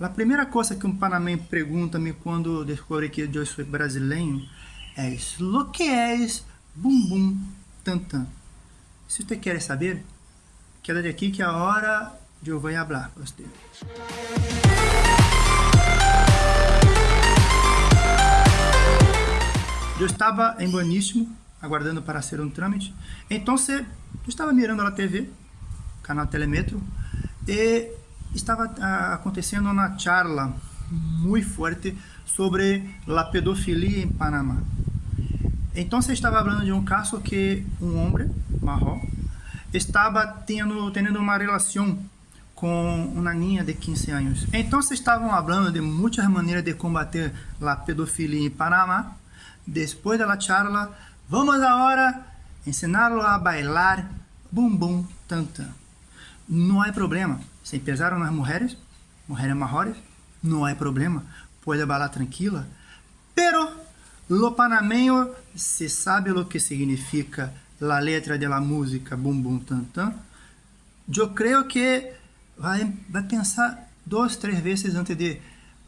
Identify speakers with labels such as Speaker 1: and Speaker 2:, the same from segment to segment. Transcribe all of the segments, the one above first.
Speaker 1: A primeira coisa que um panameño pergunta-me quando descobre que eu sou brasileiro é o que é bumbum tantan? Se você quer saber, quédate aqui que agora eu vou falar para você. Eu estava em Boníssimo, aguardando para ser um trâmite. Então, eu estava mirando a TV, canal Telemetro, e estava ah, acontecendo uma charla muito forte sobre a pedofilia em Panamá. Então, você estava falando de um caso que um homem, marrom, estava tendo, tendo uma relação com uma ninha de 15 anos. Então, vocês estavam falando de muitas maneiras de combater a pedofilia em Panamá. Depois da charla, vamos agora ensiná-lo a bailar bumbum tanta. Não há problema. Se empezaram as mulheres, mulheres maiores, não há problema. Pode bailar tranquila. Pero lo panameño se sabe o que significa a letra da música Bum Bum Tan Tan. Eu creio que vai, vai pensar duas, três vezes antes de,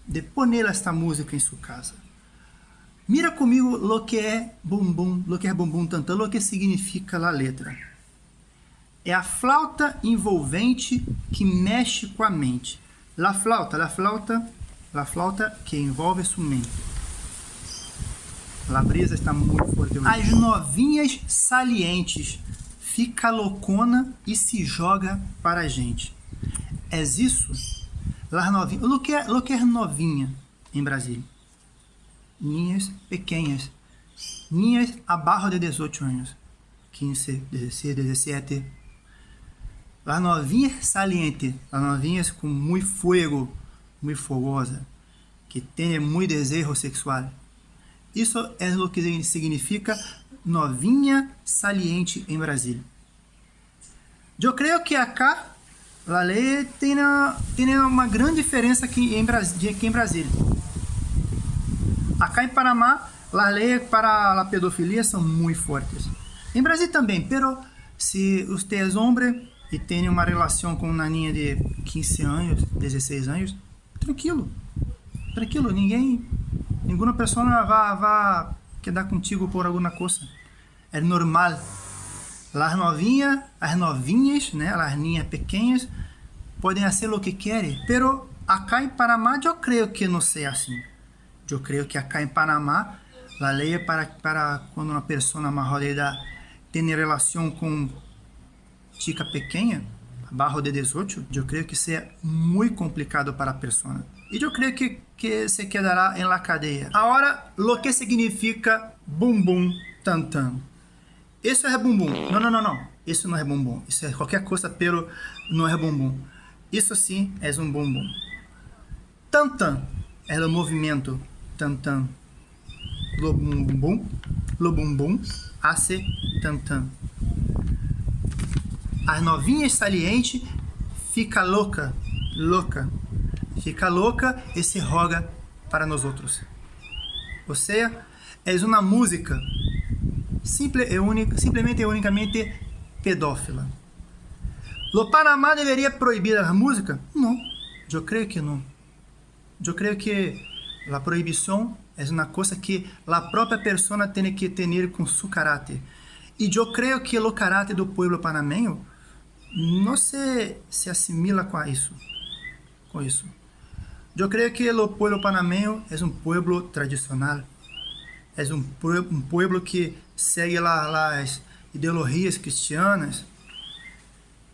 Speaker 1: de poner esta música em sua casa. Mira comigo o que é Bum Bum, o que é Bum Bum Tan Tan, o que significa a letra. É a flauta envolvente que mexe com a mente. La flauta, la flauta, la flauta que envolve sua mente. A brisa está muito forte. As novinhas salientes. Fica loucona e se joga para a gente. É isso? Las novinhas. O que é, o que é novinha em Brasília? Ninhas pequenas. Ninhas abaixo de 18 anos. 15, 16, 17. Las novinhas salientes. Las novinhas com muito fogo, muito fogosa. Que tem muito desejo sexual. Isso é o que significa novinha saliente em Brasília. Eu creio que acá a lei tem, tem uma grande diferença aqui em, Brasília, aqui em Brasília. Acá em Panamá, as leis para a pedofilia são muito fortes. Em Brasil também, pero se você é homem e tem uma relação com uma naninha de 15 anos, 16 anos, tranquilo. Tranquilo, ninguém Nenhuma pessoa vai, quedar contigo por alguma coisa. É normal. As novinhas, as novinhas, né, as ninhas pequenas, podem fazer o que querem, pero acá em Panamá eu creio que não seja assim. Eu creio que acá em Panamá a lei é para, para quando uma pessoa maior de idade tem relação com chica pequena, abaixo de 18, eu creio que seja muito complicado para a pessoa. E eu creio que que se quedará em la cadeia. Agora, lo que significa bumbum tantan. Isso é bumbum. Não, não, não, não. Isso não é bumbum. Isso é qualquer coisa, pero não é bumbum. Isso sim é um bumbum. Tantan é o movimento tantan. Lo bumbum, lo bumbum, hace tantan. As novinhas saliente fica louca, louca fica louca e se roga para nós outros. Ou seja, é uma música simple e única, simplesmente e unicamente pedófila. O Panamá deveria proibir a música? Não, eu creio que não. Eu creio que a proibição é uma coisa que a própria pessoa tem que ter com seu caráter. E eu creio que o caráter do povo panameño não se, se assimila com isso. Com isso. Eu creio que o povo panameño é um povo tradicional, é um, um povo que segue as ideologias cristianas,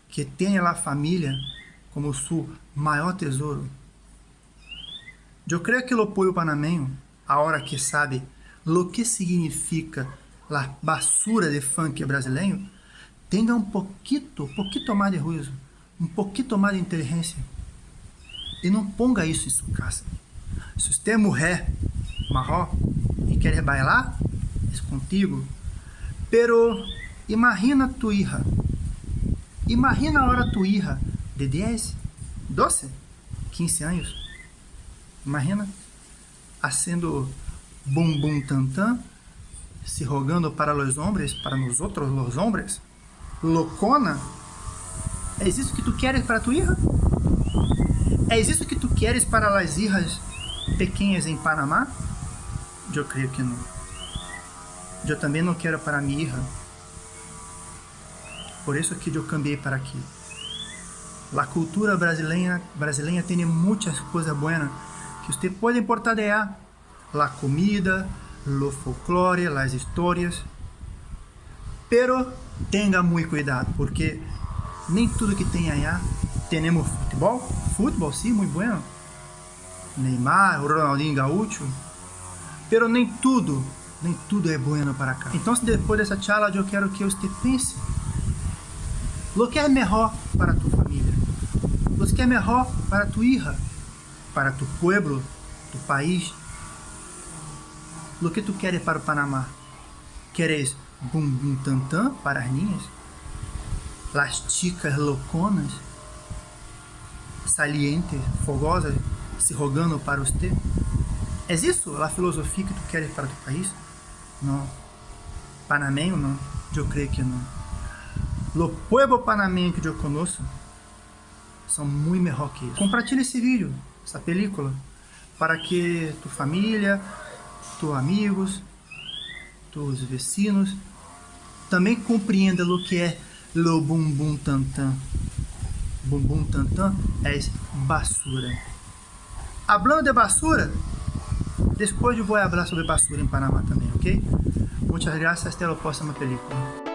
Speaker 1: que tem a família como seu maior tesouro. Eu creio que o povo panameño, a hora que sabe o que significa a basura de funk brasileiro, um pouquinho, um pouquinho mais de ruído, um pouquinho mais de inteligência e não ponga isso em sua casa. Se você é mulher marró e quer bailar, é contigo. Pero imagina tu hija. Imagina a hora tu hija de 10, 12, 15 anos. Imagina haciendo bum bum tan se rogando para os homens, para nós outros os homens. Loucona. É isso que tu queres para tu hija? É isso que tu Queres para as hijas pequenas em Panamá? Eu creio que não. Eu também não quero para minha hija. Por isso que eu cambiei para aqui. A cultura brasileira, brasileira tem muitas coisas boas que você pode importar de lá. A comida, o folclore, as histórias. Pero tenha muito cuidado, porque nem tudo que tem allá temos futebol, futebol sim, muito bueno. Neymar, Ronaldinho Gaúcho, pero nem tudo, nem tudo é bueno para cá. Então, depois dessa charla, eu quero que você pense lo que é melhor para tu família, lo que é melhor para tu hija, para tu pueblo, tu país, lo que tu queres para o Panamá. Queres bum bum tam tam para as ninhas? Las chicas louconas? Salientes, fogosas, se rogando para você? É isso a filosofia que tu queres para o teu país? Não. Panamenho, não. Eu creio que não. O povo panameño que eu conheço são muito melhor que isso. Compartilhe esse vídeo, essa película, para que tu família, tus amigos, tus vecinos também compreendam o que é lo bumbum tantan. Bumbum tantan é basura. Hablando de basura, depois eu vou falar sobre basura em Panamá também, ok? Muitas graças, até a próxima película.